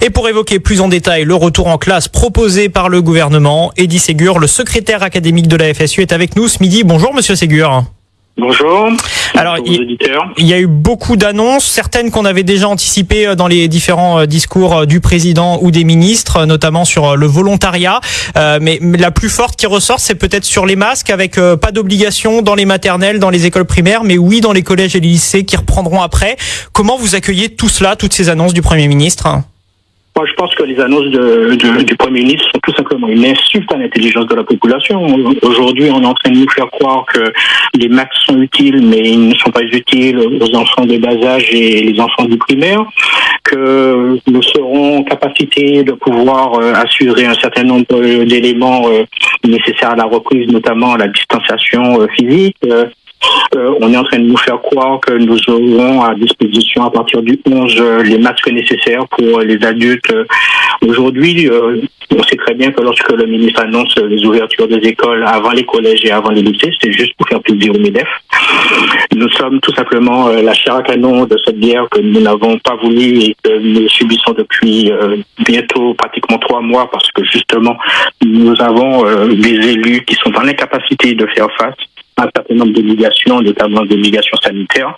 Et pour évoquer plus en détail le retour en classe proposé par le gouvernement, Eddy Ségur, le secrétaire académique de la FSU, est avec nous ce midi. Bonjour Monsieur Ségur. Bonjour. Alors, il, il y a eu beaucoup d'annonces, certaines qu'on avait déjà anticipées euh, dans les différents euh, discours euh, du président ou des ministres, notamment sur le volontariat. mais, la plus forte qui ressort, c'est peut-être sur les masques, avec pas d'obligation dans les maternelles, dans les écoles primaires, mais oui dans les collèges et les lycées qui reprendront après. Comment vous accueillez tout cela, toutes ces annonces du Premier ministre? Moi, je pense que les annonces de, du Premier ministre sont tout simplement une insulte à l'intelligence de la population. Aujourd'hui, on est en train de nous faire croire que les masques sont utiles, mais ils ne sont pas utiles aux enfants de bas âge et les enfants du primaire, que nous serons en capacité de pouvoir euh, assurer un certain nombre d'éléments euh, nécessaires à la reprise, notamment la distanciation euh, physique, euh, on est en train de nous faire croire que nous aurons à disposition à partir du 11 euh, les masques nécessaires pour les adultes. Aujourd'hui, euh, on sait très bien que lorsque le ministre annonce les ouvertures des écoles avant les collèges et avant les lycées, c'est juste pour faire plaisir au MEDEF. Nous sommes tout simplement la chair à canon de cette guerre que nous n'avons pas voulu et que nous subissons depuis bientôt pratiquement trois mois parce que justement nous avons des élus qui sont dans l'incapacité de faire face un certain nombre d'obligations, notamment d'obligations sanitaires.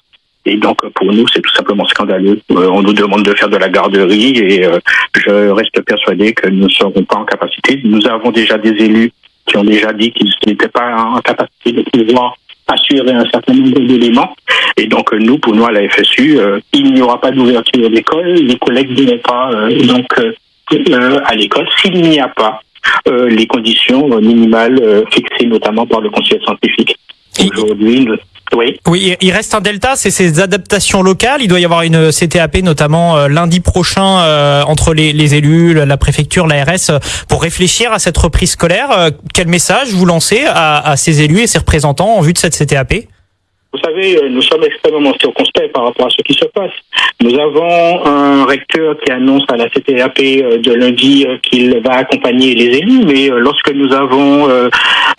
Et donc, pour nous, c'est tout simplement scandaleux. Euh, on nous demande de faire de la garderie et euh, je reste persuadé que nous ne serons pas en capacité. Nous avons déjà des élus qui ont déjà dit qu'ils n'étaient pas en capacité de pouvoir assurer un certain nombre d'éléments. Et donc, nous, pour nous, à la FSU, euh, il n'y aura pas d'ouverture d'école. Les collègues vont pas donc à l'école s'il n'y a pas les conditions minimales fixées notamment par le Conseil scientifique. Aujourd'hui, oui. Oui, il reste un delta, c'est ces adaptations locales. Il doit y avoir une CTAP notamment euh, lundi prochain euh, entre les, les, élus, la préfecture, l'ARS pour réfléchir à cette reprise scolaire. Euh, quel message vous lancez à, à ces élus et ces représentants en vue de cette CTAP vous savez, euh, nous sommes extrêmement circonspects par rapport à ce qui se passe. Nous avons un recteur qui annonce à la CTAP euh, de lundi euh, qu'il va accompagner les élus, mais lorsque nous avons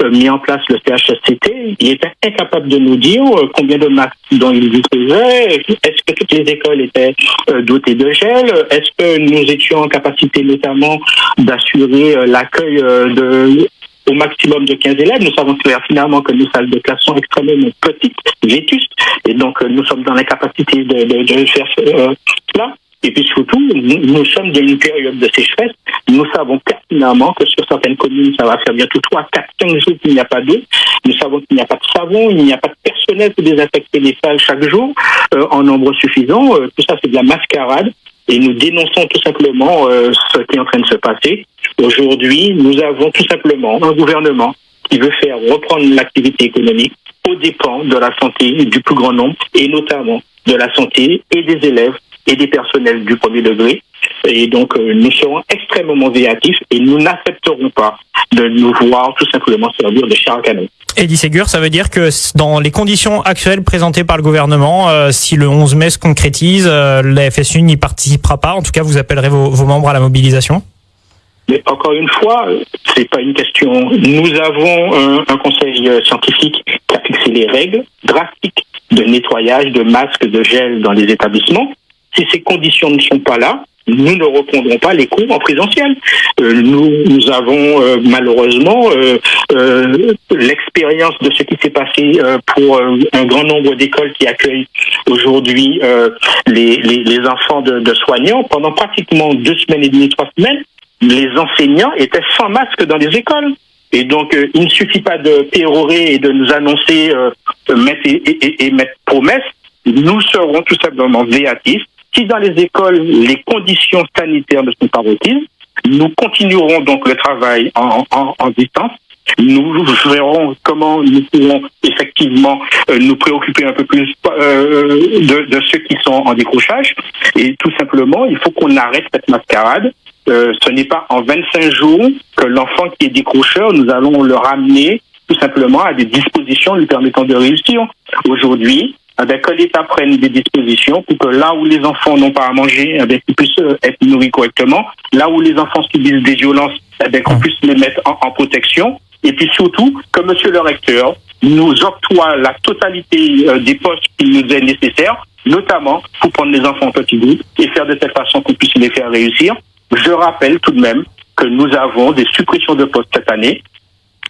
mis en place le CHSCT, il était incapable de nous dire combien de masques dont il disposait, est-ce que toutes les écoles étaient dotées de gel, est-ce que nous étions en capacité notamment d'assurer l'accueil de au maximum de 15 élèves. Nous savons finalement que nos salles de classe sont extrêmement petites, vétustes, et donc euh, nous sommes dans l'incapacité de, de, de, faire euh, cela. Et puis surtout, nous, sommes dans une période de sécheresse. Nous savons pertinemment que sur certaines communes, ça va faire bientôt 3, 4, 5 jours qu'il n'y a pas d'eau. Nous savons qu'il n'y a pas de savon, il n'y a pas de personnel pour désinfecter les salles chaque jour euh, en nombre suffisant. tout ça, c'est de la mascarade. Et nous dénonçons tout simplement ce qui est en train de se passer. Aujourd'hui, nous avons tout simplement un gouvernement qui veut faire reprendre l'activité économique aux dépens de la santé du plus grand nombre et notamment de la santé et des élèves et des personnels du premier degré. Et donc, euh, nous serons extrêmement véatifs et nous n'accepterons pas de nous voir tout simplement servir de char à canon. Eddie Ségur, ça veut dire que dans les conditions actuelles présentées par le gouvernement, euh, si le 11 mai se concrétise, euh, la FSU n'y participera pas. En tout cas, vous appellerez vos membres à la mobilisation mais encore une fois, c'est pas une question. Nous avons un, un, conseil euh, scientifique qui a fixé les règles drastiques de nettoyage, de masques, de gel dans les établissements. Si ces conditions ne sont pas là, nous ne reprendrons pas les cours en présentiel. Euh, nous, nous avons euh, malheureusement euh, l'expérience de ce qui s'est passé pour un grand nombre d'écoles qui accueillent aujourd'hui les, les, les, enfants de, de soignants pendant pratiquement deux semaines et demie, trois semaines les enseignants étaient sans masque dans les écoles. Et donc, euh, il ne suffit pas de pérorer et de nous annoncer euh, mettre et, et, et, mettre promesses. Nous serons tout simplement véatifs. Si dans les écoles, les conditions sanitaires ne sont pas requises, nous continuerons donc le travail en, en, en distance. Nous verrons comment nous pourrons effectivement euh, nous préoccuper un peu plus euh, de, de ceux qui sont en décrochage. Et tout simplement, il faut qu'on arrête cette mascarade euh, ce n'est pas en 25 jours que l'enfant qui est décrocheur, nous allons le ramener tout simplement à des dispositions lui permettant de réussir. Aujourd'hui, avec que l'État prenne des dispositions pour que là où les enfants n'ont pas à manger, avec qu'ils puissent être nourris correctement, là où les enfants subissent des violences, avec qu'on puisse les mettre en, en, protection, et puis surtout que Monsieur le recteur nous octroie la totalité euh, des postes qui nous est nécessaire, notamment pour prendre les enfants en petits groupes et faire de telle façon qu'on puisse les faire réussir Je rappelle tout de même que nous avons des suppressions de postes cette année.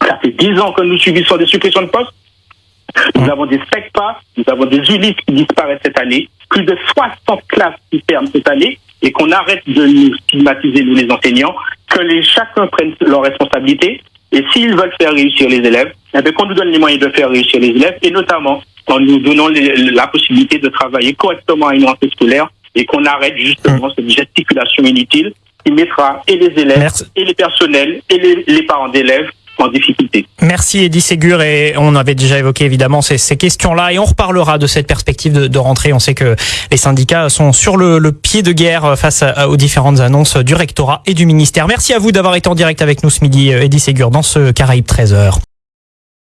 Ça fait dix ans que nous subissons des suppressions de postes. Nous avons des SECPA, nous avons des ULIS qui disparaissent cette année, plus de 60 classes qui ferment cette année, et qu'on arrête de nous stigmatiser, nous les enseignants, que les, chacun prenne leurs responsabilités, et s'ils veulent faire réussir les élèves, eh bien, qu'on nous donne les moyens de faire réussir les élèves, et notamment en nous donnant la possibilité de travailler correctement à une rentrée scolaire, et qu'on arrête justement cette gesticulation inutile qui mettra et les élèves, et les personnels, et les, les parents d'élèves Merci Eddie Ségur et on avait déjà évoqué évidemment ces, questions-là et on reparlera de cette perspective de, rentrée. On sait que les syndicats sont sur le, pied de guerre face à, aux différentes annonces du rectorat et du ministère. Merci à vous d'avoir été en direct avec nous ce midi, Eddie Ségur, dans ce Caraïbe 13h.